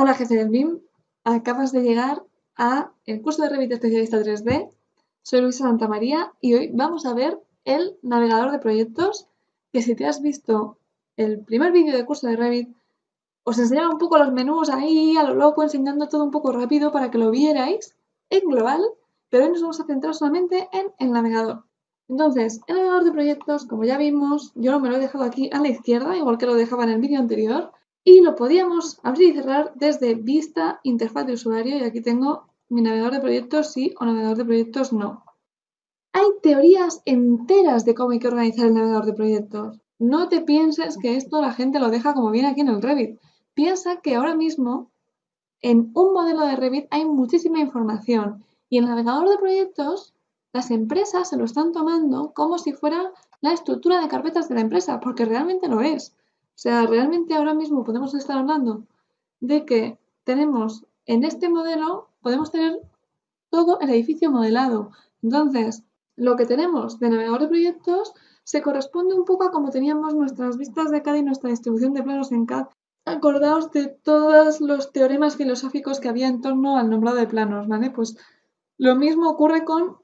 Hola jefe del BIM, acabas de llegar a el curso de Revit Especialista 3D. Soy Luisa Santamaría y hoy vamos a ver el navegador de proyectos que si te has visto el primer vídeo de curso de Revit os enseñaba un poco los menús ahí a lo loco enseñando todo un poco rápido para que lo vierais en global, pero hoy nos vamos a centrar solamente en el navegador. Entonces, el navegador de proyectos, como ya vimos, yo me lo he dejado aquí a la izquierda, igual que lo dejaba en el vídeo anterior, y lo podíamos abrir y cerrar desde vista, interfaz de usuario y aquí tengo mi navegador de proyectos sí o navegador de proyectos no. Hay teorías enteras de cómo hay que organizar el navegador de proyectos. No te pienses que esto la gente lo deja como viene aquí en el Revit. Piensa que ahora mismo en un modelo de Revit hay muchísima información y el navegador de proyectos las empresas se lo están tomando como si fuera la estructura de carpetas de la empresa, porque realmente lo es. O sea, realmente ahora mismo podemos estar hablando de que tenemos en este modelo, podemos tener todo el edificio modelado. Entonces, lo que tenemos de navegador de proyectos se corresponde un poco a como teníamos nuestras vistas de CAD y nuestra distribución de planos en CAD. Acordaos de todos los teoremas filosóficos que había en torno al nombrado de planos, ¿vale? Pues lo mismo ocurre con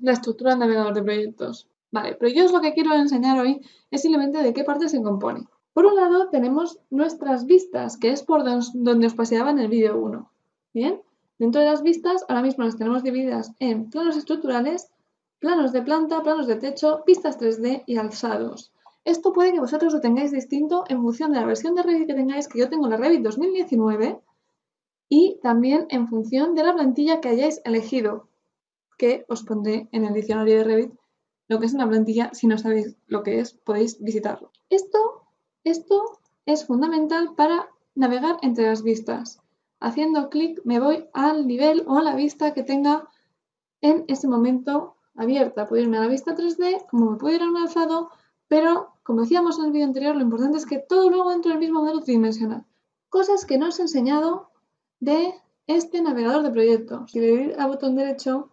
la estructura del navegador de proyectos. Vale, pero yo os lo que quiero enseñar hoy es simplemente de qué parte se compone. Por un lado tenemos nuestras vistas, que es por donde os paseaba en el vídeo 1. Bien, dentro de las vistas ahora mismo las tenemos divididas en planos estructurales, planos de planta, planos de techo, vistas 3D y alzados. Esto puede que vosotros lo tengáis distinto en función de la versión de Revit que tengáis, que yo tengo la Revit 2019, y también en función de la plantilla que hayáis elegido, que os pondré en el diccionario de Revit lo que es una plantilla. Si no sabéis lo que es, podéis visitarlo. Esto esto es fundamental para navegar entre las vistas. Haciendo clic me voy al nivel o a la vista que tenga en ese momento abierta. Puedo irme a la vista 3D, como me puedo ir a un alzado, pero como decíamos en el vídeo anterior, lo importante es que todo luego entre el mismo modelo tridimensional. Cosas que no os he enseñado de este navegador de proyectos. Si le doy al botón derecho,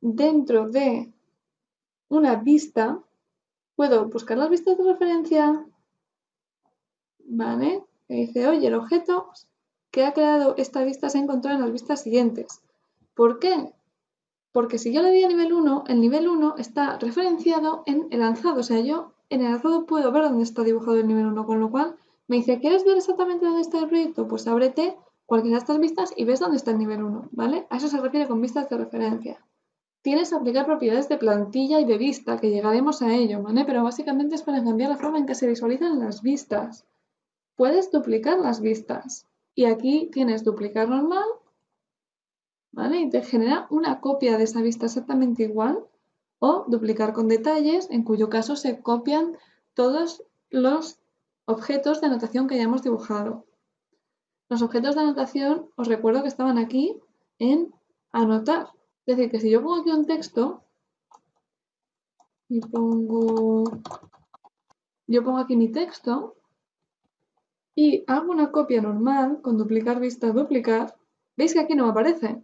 dentro de una vista, puedo buscar las vistas de referencia, ¿vale? Que dice, oye, el objeto que ha creado esta vista se ha encontrado en las vistas siguientes. ¿Por qué? Porque si yo le doy a nivel 1, el nivel 1 está referenciado en el alzado. O sea, yo en el alzado puedo ver dónde está dibujado el nivel 1, con lo cual me dice, ¿quieres ver exactamente dónde está el proyecto? Pues ábrete cualquiera de estas vistas y ves dónde está el nivel 1, ¿vale? A eso se refiere con vistas de referencia. Tienes que aplicar propiedades de plantilla y de vista, que llegaremos a ello, ¿vale? Pero básicamente es para cambiar la forma en que se visualizan las vistas puedes duplicar las vistas. Y aquí tienes duplicar normal, ¿vale? Y te genera una copia de esa vista exactamente igual. O duplicar con detalles, en cuyo caso se copian todos los objetos de anotación que hayamos dibujado. Los objetos de anotación, os recuerdo que estaban aquí en anotar. Es decir, que si yo pongo aquí un texto y pongo, yo pongo aquí mi texto, y hago una copia normal con duplicar vista duplicar, veis que aquí no me aparece.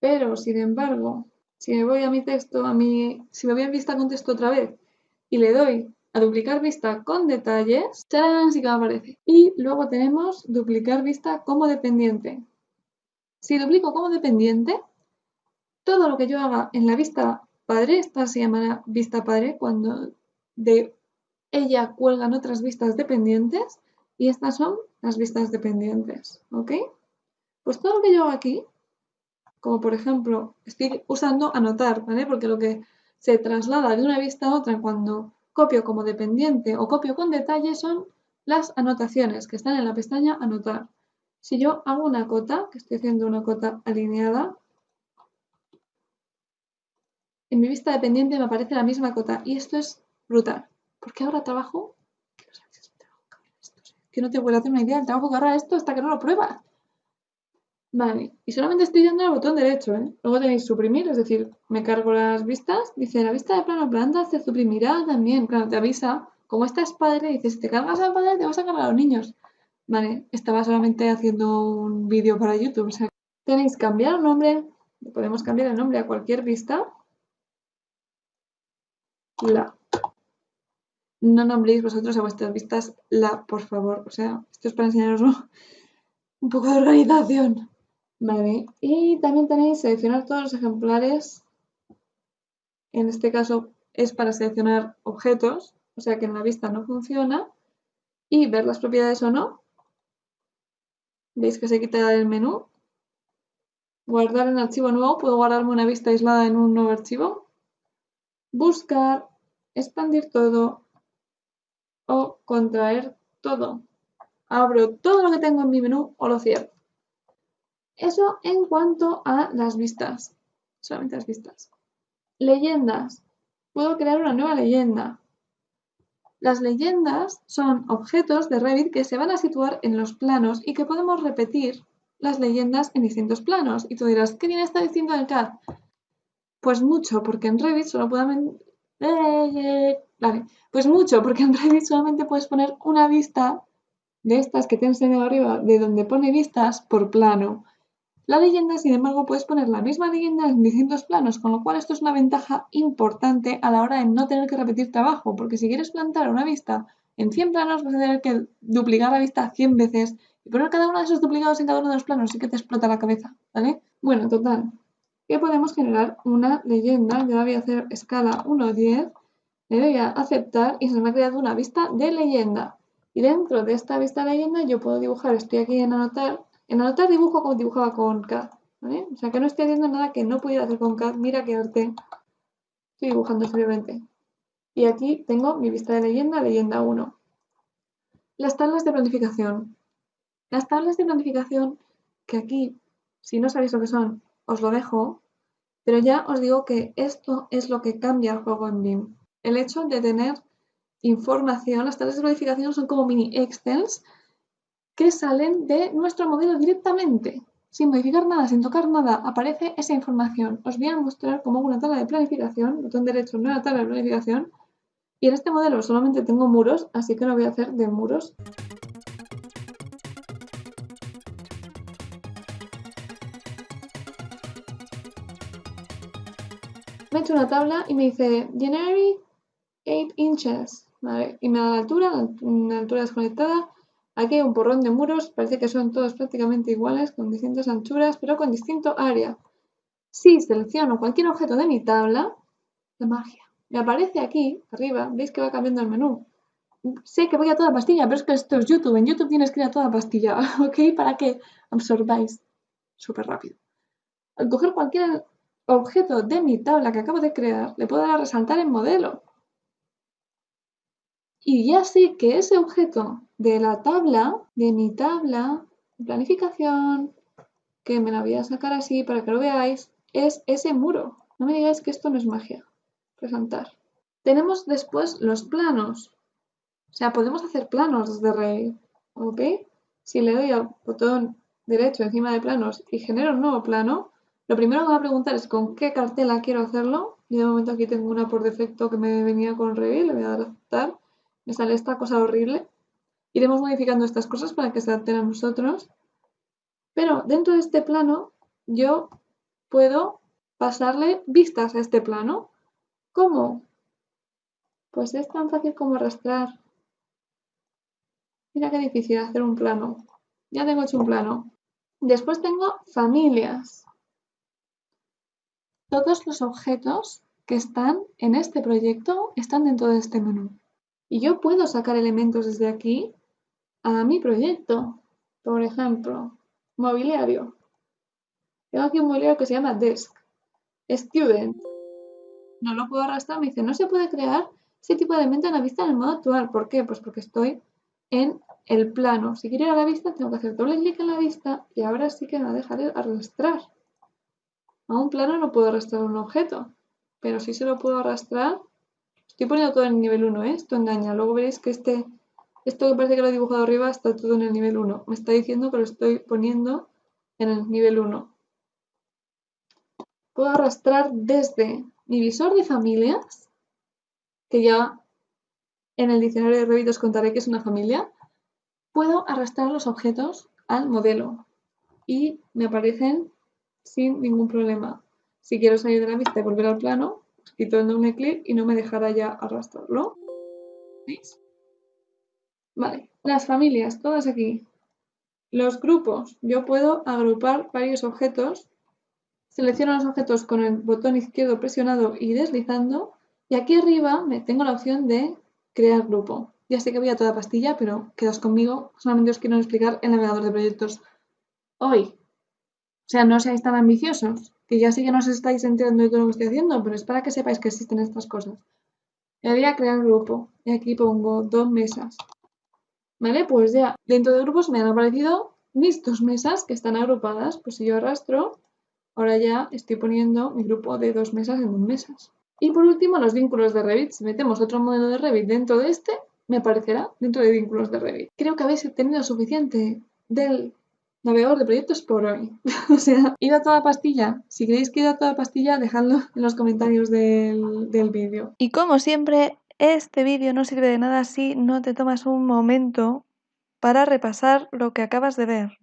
Pero, sin embargo, si me voy a mi texto, a mi, si me voy a vista con texto otra vez y le doy a duplicar vista con detalles, ¡tarán! sí que me aparece. Y luego tenemos duplicar vista como dependiente. Si duplico como dependiente, todo lo que yo haga en la vista padre, esta se llamará vista padre, cuando de ella cuelgan otras vistas dependientes, y estas son las vistas dependientes, ¿ok? Pues todo lo que yo hago aquí, como por ejemplo, estoy usando anotar, ¿vale? Porque lo que se traslada de una vista a otra cuando copio como dependiente o copio con detalle son las anotaciones que están en la pestaña anotar. Si yo hago una cota, que estoy haciendo una cota alineada, en mi vista dependiente me aparece la misma cota y esto es brutal, porque ahora trabajo que no te puedo hacer una idea del que ahorra esto hasta que no lo pruebas. Vale, y solamente estoy dando el botón derecho, ¿eh? Luego tenéis suprimir, es decir, me cargo las vistas, dice la vista de plano planta se suprimirá también, claro, te avisa, como esta es padre, dice, si te cargas al padre te vas a cargar a los niños. Vale, estaba solamente haciendo un vídeo para YouTube, o sea, tenéis cambiar el nombre, podemos cambiar el nombre a cualquier vista. La no nombréis vosotros a vuestras vistas la, por favor. O sea, esto es para enseñaroslo. un poco de organización. Vale, y también tenéis seleccionar todos los ejemplares. En este caso es para seleccionar objetos, o sea que en la vista no funciona. Y ver las propiedades o no. Veis que se quita el menú. Guardar en archivo nuevo, puedo guardarme una vista aislada en un nuevo archivo. Buscar, expandir todo o contraer todo. Abro todo lo que tengo en mi menú o lo cierro. Eso en cuanto a las vistas. Solamente las vistas. Leyendas. Puedo crear una nueva leyenda. Las leyendas son objetos de Revit que se van a situar en los planos y que podemos repetir las leyendas en distintos planos. Y tú dirás, ¿qué tiene esta distinto del CAD? Pues mucho, porque en Revit solo podemos... Vale, pues mucho, porque en Revit solamente puedes poner una vista de estas que te he arriba, de donde pone vistas por plano. La leyenda, sin embargo, puedes poner la misma leyenda en distintos planos, con lo cual esto es una ventaja importante a la hora de no tener que repetir trabajo, porque si quieres plantar una vista en 100 planos vas a tener que duplicar la vista 100 veces y poner cada uno de esos duplicados en cada uno de los planos, y que te explota la cabeza, ¿vale? Bueno, total, que podemos generar una leyenda, yo la voy a hacer escala 1.10, le doy a aceptar y se me ha creado una vista de leyenda. Y dentro de esta vista de leyenda yo puedo dibujar, estoy aquí en anotar, en anotar dibujo como dibujaba con CAD. O sea que no estoy haciendo nada que no pudiera hacer con CAD. Mira qué arte. Estoy dibujando simplemente. Y aquí tengo mi vista de leyenda, leyenda 1. Las tablas de planificación. Las tablas de planificación, que aquí, si no sabéis lo que son, os lo dejo, pero ya os digo que esto es lo que cambia el juego en BIM. El hecho de tener información, las tablas de planificación son como mini Excels que salen de nuestro modelo directamente. Sin modificar nada, sin tocar nada, aparece esa información. Os voy a mostrar cómo hago una tabla de planificación, botón derecho, nueva tabla de planificación. Y en este modelo solamente tengo muros, así que lo voy a hacer de muros. Hecho una tabla y me dice January 8 inches, y me da la altura, una altura desconectada, Aquí hay un porrón de muros, parece que son todos prácticamente iguales, con distintas anchuras, pero con distinto área. Si selecciono cualquier objeto de mi tabla, la magia, me aparece aquí, arriba, veis que va cambiando el menú. Sé que voy a toda pastilla, pero es que esto es YouTube. En YouTube tienes que ir a toda pastilla, ¿ok? Para que absorbáis súper rápido. Al coger cualquier objeto de mi tabla que acabo de crear, le puedo dar a resaltar en modelo. Y ya sé que ese objeto de la tabla, de mi tabla planificación, que me la voy a sacar así para que lo veáis, es ese muro. No me digáis que esto no es magia. Presentar. Tenemos después los planos. O sea, podemos hacer planos desde Revit. ¿Ok? Si le doy al botón derecho encima de planos y genero un nuevo plano, lo primero que va a preguntar es con qué cartela quiero hacerlo. Yo de momento aquí tengo una por defecto que me venía con Revit, le voy a dar a aceptar me sale esta cosa horrible. Iremos modificando estas cosas para que se adapten a nosotros. Pero dentro de este plano yo puedo pasarle vistas a este plano. ¿Cómo? Pues es tan fácil como arrastrar. Mira qué difícil hacer un plano. Ya tengo hecho un plano. Después tengo familias. Todos los objetos que están en este proyecto están dentro de este menú. Y yo puedo sacar elementos desde aquí a mi proyecto. Por ejemplo, mobiliario. Tengo aquí un mobiliario que se llama Desk. Student. No lo puedo arrastrar. Me dice, no se puede crear ese tipo de elemento en la vista en el modo actual. ¿Por qué? Pues porque estoy en el plano. Si quiero ir a la vista, tengo que hacer doble clic en la vista y ahora sí que me va a dejar arrastrar. A un plano no puedo arrastrar un objeto, pero sí se lo puedo arrastrar Estoy poniendo todo en el nivel 1, ¿eh? Esto engaña. Luego veréis que este, esto que parece que lo he dibujado arriba está todo en el nivel 1. Me está diciendo que lo estoy poniendo en el nivel 1. Puedo arrastrar desde mi visor de familias, que ya en el diccionario de Revit os contaré que es una familia. Puedo arrastrar los objetos al modelo y me aparecen sin ningún problema. Si quiero salir de la vista y volver al plano, quito el doble clic y no me dejará ya arrastrarlo. ¿Veis? Vale, las familias, todas aquí. Los grupos. Yo puedo agrupar varios objetos. Selecciono los objetos con el botón izquierdo presionado y deslizando. Y aquí arriba me tengo la opción de crear grupo. Ya sé que voy a toda pastilla, pero quedas conmigo. Solamente os quiero explicar el navegador de proyectos hoy. O sea, no seáis tan ambiciosos, que ya sí que no os estáis enterando de todo lo que estoy haciendo, pero es para que sepáis que existen estas cosas. Le voy a crear grupo y aquí pongo dos mesas. ¿Vale? Pues ya dentro de grupos me han aparecido mis dos mesas que están agrupadas. Pues si yo arrastro, ahora ya estoy poniendo mi grupo de dos mesas en dos mesas. Y por último, los vínculos de Revit. Si metemos otro modelo de Revit dentro de este, me aparecerá dentro de vínculos de Revit. Creo que habéis tenido suficiente del navegador de proyectos por hoy. o sea, id a toda pastilla. Si queréis que id a toda pastilla, dejadlo en los comentarios del, del vídeo. Y como siempre, este vídeo no sirve de nada si no te tomas un momento para repasar lo que acabas de ver.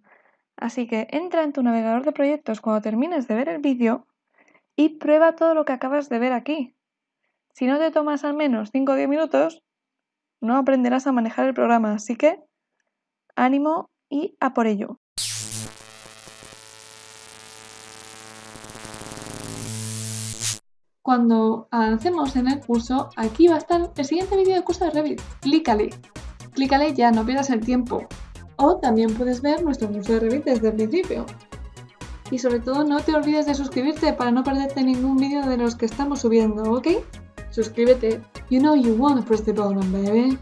Así que entra en tu navegador de proyectos cuando termines de ver el vídeo y prueba todo lo que acabas de ver aquí. Si no te tomas al menos 5 o 10 minutos, no aprenderás a manejar el programa, así que ánimo y a por ello. Cuando avancemos en el curso, aquí va a estar el siguiente vídeo del curso de Revit. Clícale. Clícale ya, no pierdas el tiempo. O también puedes ver nuestro curso de Revit desde el principio. Y sobre todo no te olvides de suscribirte para no perderte ningún vídeo de los que estamos subiendo, ¿ok? Suscríbete. You know you wanna press the button, baby.